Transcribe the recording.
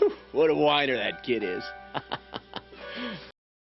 what a whiner that kid is.